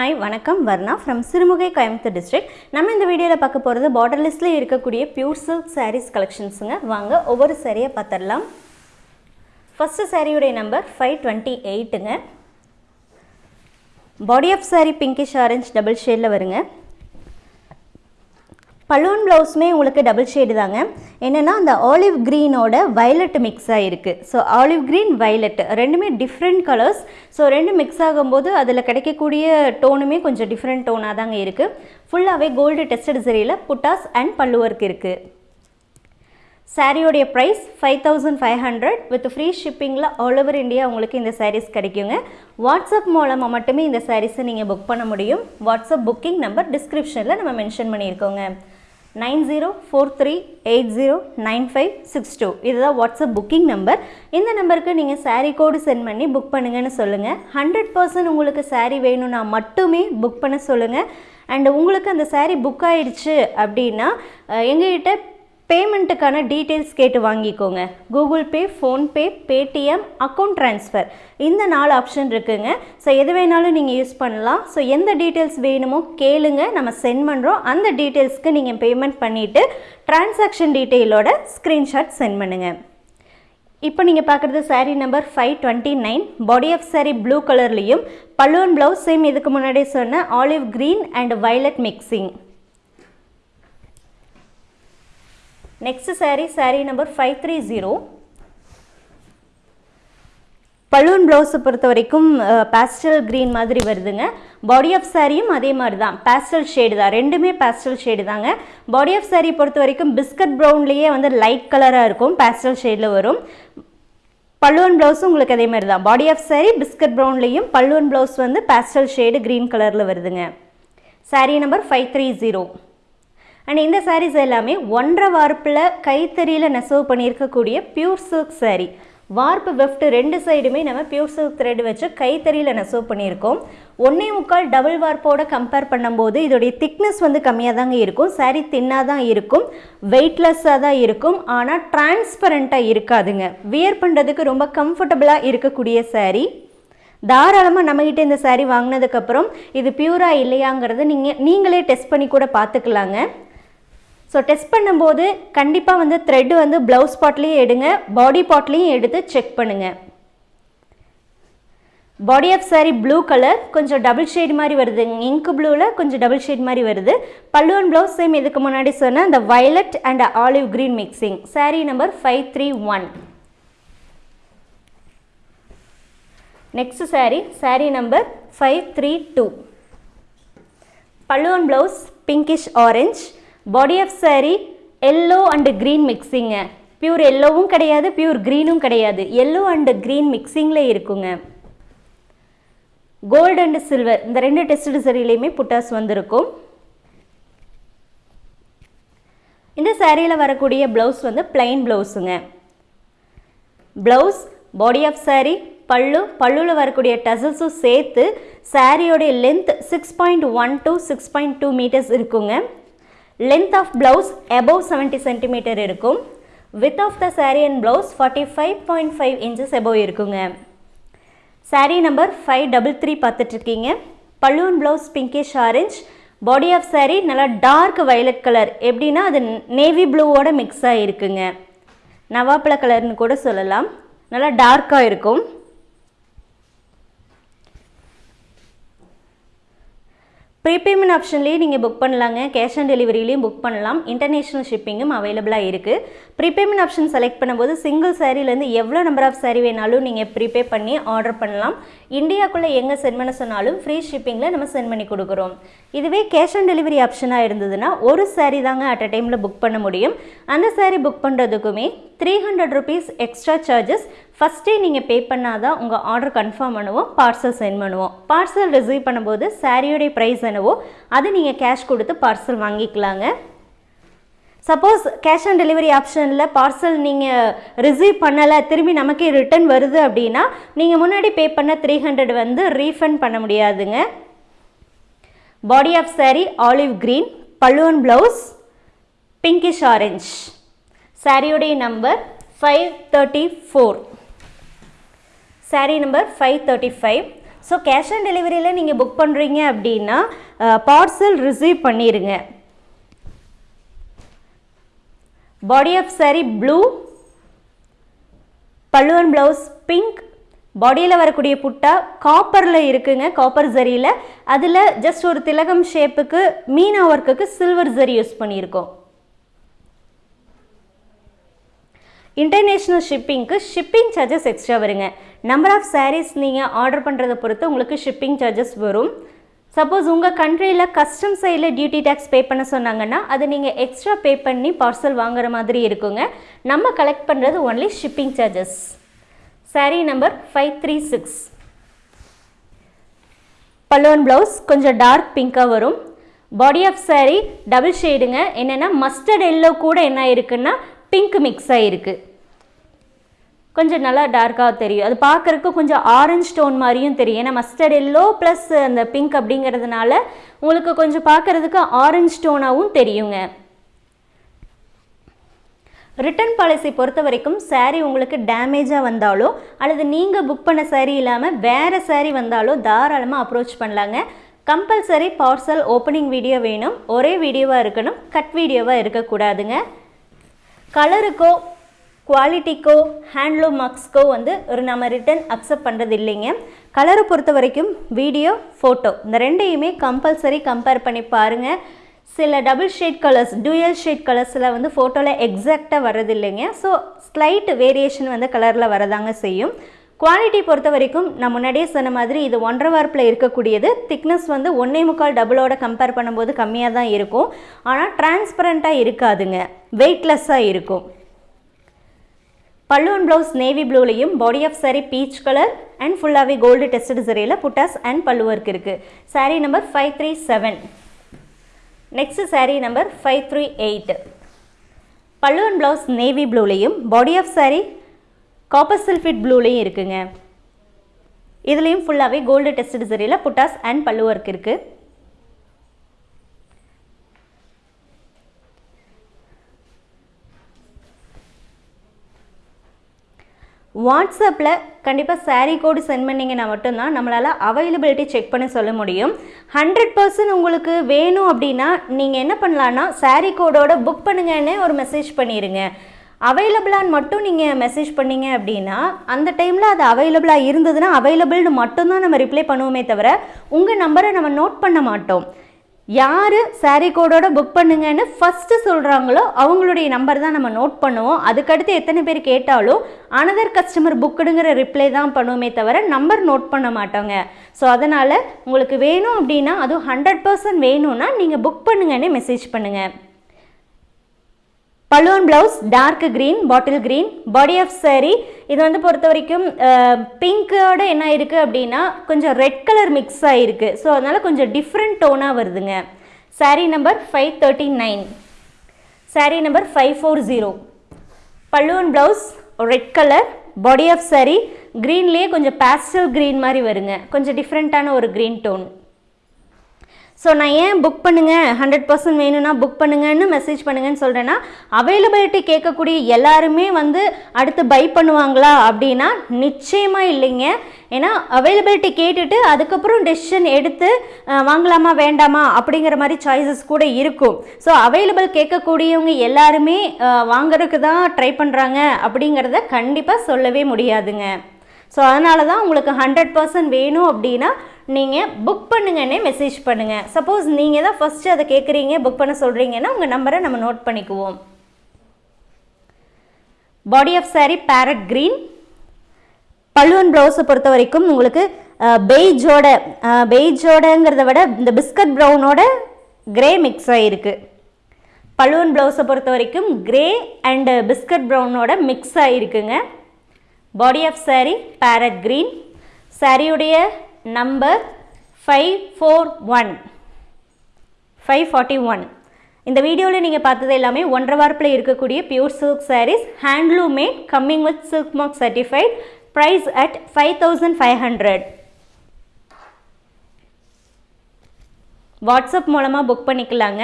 Hi வணக்கம். Varna from Sirumugai Coimbatore district நம்ம இந்த வீடியோவில் பார்க்க போகிறது பார்டர் இருக்கக்கூடிய பியூர் சில்க் சாரீஸ் கலெக்ஷன்ஸுங்க வாங்க ஒவ்வொரு சாரியை பார்த்துடலாம். ஃபஸ்ட்டு சாரியுடைய number five twenty எயிட்டுங்க body of sari pinkish orange double ஷேடில் வருங்க. பலூன் ப்ளவுஸுமே உங்களுக்கு டபுள் ஷேடு தாங்க. என்னென்னா அந்த ஆலிவ் க்ரீனோட வயலட் மிக்ஸ் ஆகிருக்கு ஸோ ஆலிவ் க்ரீன் வயலட் ரெண்டுமே டிஃப்ரெண்ட் கலர்ஸ் ஸோ ரெண்டும் மிக்ஸ் ஆகும்போது அதில் கிடைக்கக்கூடிய டோனுமே கொஞ்சம் டிஃப்ரெண்ட் டோனாக தாங்க இருக்குது ஃபுல்லாகவே கோல்டு டெஸ்டட் சரியில் புட்டாஸ் அண்ட் பல்லு ஒர்க் இருக்குது சாரியோடைய price five thousand five hundred with free ஷிப்பிங்கில் all over India உங்களுக்கு இந்த சாரீஸ் கிடைக்குங்க. வாட்ஸ்அப் மூலமாக மட்டுமே இந்த சாரீஸை நீங்கள் புக் பண்ண முடியும். வாட்ஸ்அப் புக்கிங் நம்பர் டிஸ்கிரிப்ஷனில் நம்ம mention பண்ணியிருக்கோங்க. Nine zero four three eight zero nine five six two. இதுதான் வாட்ஸ்அப் புக்கிங் நம்பர் இந்த நம்பருக்கு நீங்கள் சாரீ கோடு சென்ட் பண்ணி புக் பண்ணுங்கன்னு சொல்லுங்கள் ஹண்ட்ரட் பர்சன்ட் உங்களுக்கு சாரீ வேணும்னா மட்டுமே புக் பண்ண சொல்லுங்கள் அண்ட் உங்களுக்கு அந்த சாரீ புக் ஆயிடுச்சு அப்படின்னா எங்ககிட்ட பேமெண்ட்டுக்கான டீட்டெயில்ஸ் கேட்டு வாங்கிக்கோங்க. Google Pay PhonePe Paytm account transfer. இந்த நாலு ஆப்ஷன் இருக்குங்க. ஸோ எது வேணாலும் நீங்கள் யூஸ் பண்ணலாம். ஸோ எந்த டீட்டெயில்ஸ் வேணுமோ கேளுங்க. நம்ம சென்ட் பண்ணுறோம் அந்த டீட்டெயில்ஸ்க்கு நீங்கள் பேமெண்ட் பண்ணிவிட்டு டிரான்சாக்ஷன் டீட்டெயிலோட ஸ்க்ரீன்ஷாட் சென்ட் பண்ணுங்கள் இப்போ நீங்கள் பார்க்குறது sari number five twenty nine body of sari blue கலர்லேயும் பல்லுவன் ப்ளவுஸ் சேம் இதுக்கு முன்னாடி சொன்ன olive green and violet mixing next sari sari number five three zero balloon ப்ளவுஸை பொறுத்த வரைக்கும் பேஸ்டல் க்ரீன் மாதிரி வருதுங்க. பாடி ஆஃப் சாரியும் அதே மாதிரி தான் பேஸ்டல் ஷேடு தான். ரெண்டுமே பேஸ்டல் ஷேடு தாங்க. பாடி ஆஃப் saree பொறுத்த வரைக்கும் பிஸ்கட் ப்ரௌன்லேயே வந்து லைட் கலராக இருக்கும். பேஸ்டல் ஷேடில் வரும். பல்லுவன் ப்ளவுஸும் உங்களுக்கு அதே மாதிரி தான் பாடி ஆஃப் சாரி பிஸ்கட் ப்ரௌன்லேயும் பல்லுவன் ப்ளவுஸ் வந்து பேஸ்டல் ஷேடு க்ரீன் கலரில் வருதுங்க. Sari number five three zero and இந்த சாரீஸ் எல்லாமே ஒன்றரை வார்ப்பில் கைத்தறியில் நெசவு பண்ணியிருக்கக்கூடிய பியூர் சில்க் சாரீ வார்ப்பு வெஃப்ட் ரெண்டு சைடுமே நம்ம பியூர் சில்க் த்ரெட் வச்சு கைத்தறியில் நெசவு பண்ணியிருக்கோம். ஒன்றே முக்கால் டபுள் வார்ப்போட கம்பேர் பண்ணும்போது இதோடைய திக்னஸ் வந்து கம்மியாக தாங்க இருக்கும். சாரீ தின்னாக தான் இருக்கும். வெயிட்லெஸ்ஸாக தான் இருக்கும். ஆனால் டிரான்ஸ்பரண்ட்டாக இருக்காதுங்க. வியர் பண்ணுறதுக்கு ரொம்ப கம்ஃபர்டபுளாக இருக்கக்கூடிய சாரீ தாராளமாக நம்மகிட்ட இந்த சாரீ வாங்கினதுக்கப்புறம் இது பியூரா இல்லையாங்கிறத நீங்கள் நீங்களே டெஸ்ட் பண்ணி கூட பார்த்துக்கலாங்க. ஸோ டெஸ்ட் பண்ணும்போது கண்டிப்பாக வந்து த்ரெட் வந்து ப்ளவுஸ் பாட்லேயும் எடுங்க பாடி பாட்லேயும் எடுத்து செக் பண்ணுங்கள் body of saree blue colour கொஞ்சம் டபுள் ஷேட் மாதிரி வருது. இங்கு ப்ளூவில் கொஞ்சம் டபுள் ஷேட் மாதிரி வருது. பல்லுவன் ப்ளவுஸ் சேம் இதுக்கு முன்னாடி சொன்ன அந்த violet and olive green mixing saree number five three one next saree saree number five three two balloon blouse pinkish orange body of saree yellow and green mixing pure எல்லோவும் கிடையாது pure க்ரீனும் கிடையாது. Yellow and green மிக்சிங்கில் இருக்குங்க. Gold and silver இந்த ரெண்டு test சரியிலையுமே புட்டாஸ் வந்திருக்கும். இந்த சாரியில் வரக்கூடிய blouse வந்து plain ப்ளவுஸுங்க blouse body of saree pallu பல்லுவில் வரக்கூடிய டசல்ஸும் சேர்த்து சாரியோடைய length six point one two six point two metres இருக்குங்க. Length of blouse above seventy centimetre இருக்கும். Width of the saree and blouse forty five point five inches above இருக்குங்க. Saree number five double three பார்த்துட்ருக்கீங்க. Balloon blouse pinkish orange body of saree நல்லா dark violet colour எப்படின்னா அது navy ப்ளூவோட mix ஆகிருக்குங்க நவாப்பழ கலர்னு கூட சொல்லலாம். நல்லா டார்க்காக இருக்கும். ப்ரீபேமெண்ட் ஆப்ஷன்லேயே நீங்கள் புக் பண்ணலாங்க. கேஷ் ஆன் டெலிவரியிலையும் புக் பண்ணலாம். இன்டர்நேஷ்னல் ஷிப்பிங்கும் அவைலபிளாக இருக்குது ப்ரீபேமெண்ட் ஆப்ஷன் செலக்ட் பண்ணும்போது சிங்கிள் சாரீலேருந்து எவ்வளோ நம்பர் ஆஃப் saree வேணாலும் நீங்கள் ப்ரீபே பண்ணி ஆர்டர் பண்ணலாம். இந்தியாக்குள்ளே எங்கே சென்ட் பண்ண சொன்னாலும் ஃப்ரீ ஷிப்பிங்கில் நம்ம சென்ட் பண்ணி கொடுக்குறோம். இதுவே கேஷ் ஆன் டெலிவரி ஆப்ஷனாக இருந்ததுன்னா ஒரு saree தாங்க அட் அ டைமில் புக் பண்ண முடியும். அந்த saree book பண்ணுறதுக்குமே three hundred rupees extra charges ஃபஸ்ட்டே நீங்கள் பே பண்ணாதான் உங்கள் ஆர்டர் கன்ஃபார்ம் பண்ணுவோம் பார்சல் சென்ட் பண்ணுவோம். பார்சல் ரிசீவ் பண்ணும்போது சாரியோடைய ப்ரைஸ் என்னவோ அது நீங்கள் கேஷ் கொடுத்து பார்சல் வாங்கிக்கலாங்க. சப்போஸ் கேஷ் ஆன் டெலிவரி ஆப்ஷனில் பார்சல் நீங்கள் ரிசீவ் பண்ணலை திரும்பி நமக்கே ரிட்டர்ன் வருது அப்படின்னா நீங்கள் முன்னாடி பே பண்ண த்ரீ ஹண்ட்ரட் வந்து ரீஃபண்ட் பண்ண முடியாதுங்க. Body of saree olive green balloon blouse pinkish orange சாரியோடைய number five thirty four sari number five thirty five so cash on டெலிவரியில் நீங்கள் புக் பண்ணுறீங்க அப்படின்னா பார்சல் ரிசீவ் பண்ணிடுங்க body of sari blue balloon blouse pink பாடியில் வரக்கூடிய புட்டா காப்பரில் இருக்குங்க copper ஜரியில் அதில் just ஒரு திலகம் ஷேப்புக்கு மீனா ஒர்க்குக்கு சில்வர் ஜரி யூஸ் பண்ணியிருக்கோம். இன்டர்நேஷ்னல் ஷிப்பிங்க்கு ஷிப்பிங் சார்ஜஸ் எக்ஸ்ட்ரா வருங்க. நம்பர் ஆஃப் சாரீஸ் நீங்கள் ஆர்டர் பண்ணுறதை பொறுத்து உங்களுக்கு ஷிப்பிங் சார்ஜஸ் வரும். சப்போஸ் உங்கள் கண்ட்ரியில் கஸ்டம் சைடில் டியூட்டி டேக்ஸ் பே பண்ண சொன்னாங்கன்னா அது நீங்கள் எக்ஸ்ட்ரா பே பண்ணி பார்சல் வாங்குற மாதிரி இருக்குங்க. நம்ம கலெக்ட் பண்ணுறது only shipping charges sari number five three six பல்லுவன் ப்ளவுஸ் கொஞ்சம் டார்க் பிங்காக வரும். பாடி ஆஃப் சாரீ டபுள் ஷேடுங்க என்னென்னா மஸ்டர்ட் எல்லோ கூட என்ன இருக்குன்னா பிங்க் மிக்ஸ் ஆகிருக்கு கொஞ்சம் நல்லா டார்க்காக தெரியும். அது பார்க்குறக்கு கொஞ்சம் ஆரஞ்ச் ஸ்டோன் மாதிரியும் தெரியும். ஏன்னா மஸ்டர்ட் எல்லோ ப்ளஸ் அந்த பிங்க் அப்படிங்கிறதுனால உங்களுக்கு கொஞ்சம் பார்க்குறதுக்கு ஆரஞ்ச் ஸ்டோனாகவும் தெரியுங்க. ரிட்டர்ன் பாலிசி பொறுத்த வரைக்கும் சேரீ உங்களுக்கு டேமேஜாக வந்தாலோ அல்லது நீங்கள் புக் பண்ண சாரீ இல்லாமல் வேறு சாரீ வந்தாலோ தாராளமாக அப்ரோச் பண்ணலாங்க. கம்பல்சரி பார்சல் ஓப்பனிங் வீடியோ வேணும். ஒரே வீடியோவாக இருக்கணும். கட் வீடியோவாக இருக்கக்கூடாதுங்க. கலருக்கோ குவாலிட்டிக்கோ ஹேண்ட்லூம் மார்க்ஸ்க்கோ வந்து ஒரு நம்ம ரிட்டன் அக்செப்ட் பண்ணுறது இல்லைங்க. கலரை பொறுத்த வரைக்கும் வீடியோ ஃபோட்டோ இந்த ரெண்டையுமே கம்பல்சரி கம்பேர் பண்ணி பாருங்கள் சில double shade colours dual shade கலர்ஸில் வந்து ஃபோட்டோவில் எக்ஸாக்டாக வர்றது இல்லைங்க. ஸோ ஸ்லைட் வேரியேஷன் வந்து கலரில் வரதாங்க செய்யும். குவாலிட்டி பொறுத்த வரைக்கும் நான் முன்னாடியே சொன்ன மாதிரி இது ஒன்றரை வார்ப்பில் இருக்கக்கூடியது. திக்னஸ் வந்து ஒன்றே முக்கால் டபுளோட கம்பேர் பண்ணும்போது கம்மியாக தான் இருக்கும். ஆனால் டிரான்ஸ்பரண்ட்டாக இருக்காதுங்க. வெயிட்லெஸ்ஸாக இருக்கும். பல்லுவன் blouse navy ப்ளூலையும் body of saree peach colour and ஃபுல்லாகவே கோல்டு டெஸ்டட் சரியில் புட்டாஸ் அண்ட் பல்லு ஒர்க் இருக்குது saree number five three seven next saree number five three eight balloon blouse navy ப்ளூலையும் body of saree copper சில்ஃபிட் ப்ளூலேயும் இருக்குங்க. இதுலேயும் ஃபுல்லாகவே கோல்டு டெஸ்டட் சரியில் புட்டாஸ் and pallu work இருக்குது வாட்ஸ்அப்பில் கண்டிப்பாக சாரீ கோடு சென்ட் பண்ணிங்கன்னா மட்டும்தான் நம்மளால் அவைலபிலிட்டி செக் பண்ண சொல்ல முடியும். ஹண்ட்ரட் பர்சன்ட் உங்களுக்கு வேணும் அப்படின்னா நீங்கள் என்ன பண்ணலான்னா சாரீ கோடோட புக் பண்ணுங்கன்னு ஒரு மெசேஜ் பண்ணிடுங்க அவைலபிளான்னு மட்டும் நீங்கள் மெசேஜ் பண்ணீங்க அப்படின்னா அந்த டைமில் அது அவைலபிளாக இருந்ததுன்னா அவைலபிள்னு மட்டும்தான் நம்ம ரிப்ளை பண்ணுவோமே தவிர உங்கள் நம்பரை நம்ம நோட் பண்ண மாட்டோம். யார் சாரீ கோடோட புக் பண்ணுங்கன்னு ஃபஸ்ட்டு சொல்கிறாங்களோ அவங்களுடைய நம்பர் தான் நம்ம நோட் பண்ணுவோம். அதுக்கடுத்து எத்தனை பேர் கேட்டாலும் அனதர் கஸ்டமர் புக்குடுங்கிற ரிப்ளை தான் பண்ணுவோமே தவிர நம்பர் நோட் பண்ண மாட்டோங்க. ஸோ அதனால் உங்களுக்கு வேணும் அப்படின்னா அதுவும் ஹண்ட்ரட் பர்சன்ட் வேணும்னா நீங்கள் புக் பண்ணுங்கன்னு மெசேஜ் பண்ணுங்கள் balloon blouse dark green bottle green body of saree. இது வந்து பொறுத்த வரைக்கும் பிங்க்கோட என்ன இருக்குது அப்படின்னா கொஞ்சம் ரெட் கலர் மிக்ஸ் ஆகிருக்கு ஸோ அதனால் கொஞ்சம் டிஃப்ரெண்ட் டோனாக வருதுங்க. Saree number five thirty nine saree number five four zero balloon blouse red colour body of saree. க்ரீன்லேயே கொஞ்சம் பேஸ்டல் க்ரீன் மாதிரி வருங்க. கொஞ்சம் டிஃப்ரெண்ட்டான ஒரு க்ரீன் டோன் ஸோ நான் ஏன் புக் பண்ணுங்கள் ஹண்ட்ரட் பர்சன்ட் வேணும்னா புக் பண்ணுங்கன்னு மெசேஜ் பண்ணுங்கன்னு சொல்கிறேன்னா அவைலபிலிட்டி கேட்கக்கூடிய எல்லாருமே வந்து அடுத்து பை பண்ணுவாங்களா அப்படின்னா நிச்சயமாக இல்லைங்க. ஏன்னா அவைலபிலிட்டி கேட்டுட்டு அதுக்கப்புறம் டெசிஷன் எடுத்து வாங்கலாமா வேண்டாமா அப்படிங்கிற மாதிரி சாய்ஸஸ் கூட இருக்கும். ஸோ அவைலபிள் கேட்கக்கூடியவங்க எல்லாருமே வாங்குறதுக்கு தான் ட்ரை பண்ணுறாங்க அப்படிங்கிறத கண்டிப்பாக சொல்லவே முடியாதுங்க. ஸோ அதனால தான் உங்களுக்கு ஹண்ட்ரட் பர்சன்ட் வேணும் அப்படின்னா நீங்கள் புக் பண்ணுங்கன்னே மெசேஜ் பண்ணுங்கள் சப்போஸ் நீங்கள் தான் ஃபஸ்ட்டு அதை கேட்குறீங்க புக் பண்ண சொல்கிறீங்கன்னா உங்கள் நம்பரை நம்ம நோட் பண்ணிக்குவோம். Body of sari parrot green balloon ப்ளவுஸை பொறுத்த வரைக்கும் உங்களுக்கு பெய்ஜோட பெய்ஜோடங்கிறத விட இந்த பிஸ்கட் ப்ரௌனோட கிரே மிக்ஸ் ஆகிருக்கு பல்லுவன் ப்ளவுஸை பொறுத்த வரைக்கும் கிரே அண்டு பிஸ்கட் ப்ரௌனோட mix ஆகிருக்குங்க body of saree parrot green சாரியுடைய number five four one five forty one இந்த வீடியோவில் நீங்கள் பார்த்தது எல்லாமே ஒன்றரை வாரப்பில் இருக்கக்கூடிய pure silk sarees handloom made coming with silk mark certified price at five thousand five hundred WhatsApp மூலமாக புக் பண்ணிக்கலாங்க.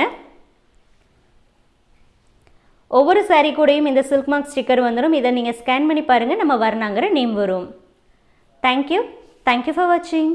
ஒவ்வொரு சாரீ கூடயும் இந்த சில்க் மார்க் ஸ்டிக்கர் வந்துடும் இதை நீங்கள் ஸ்கேன் பண்ணி பாருங்கள் நம்ம வரணாங்கிற நேம் வரும். Thank you thank you for வாட்சிங்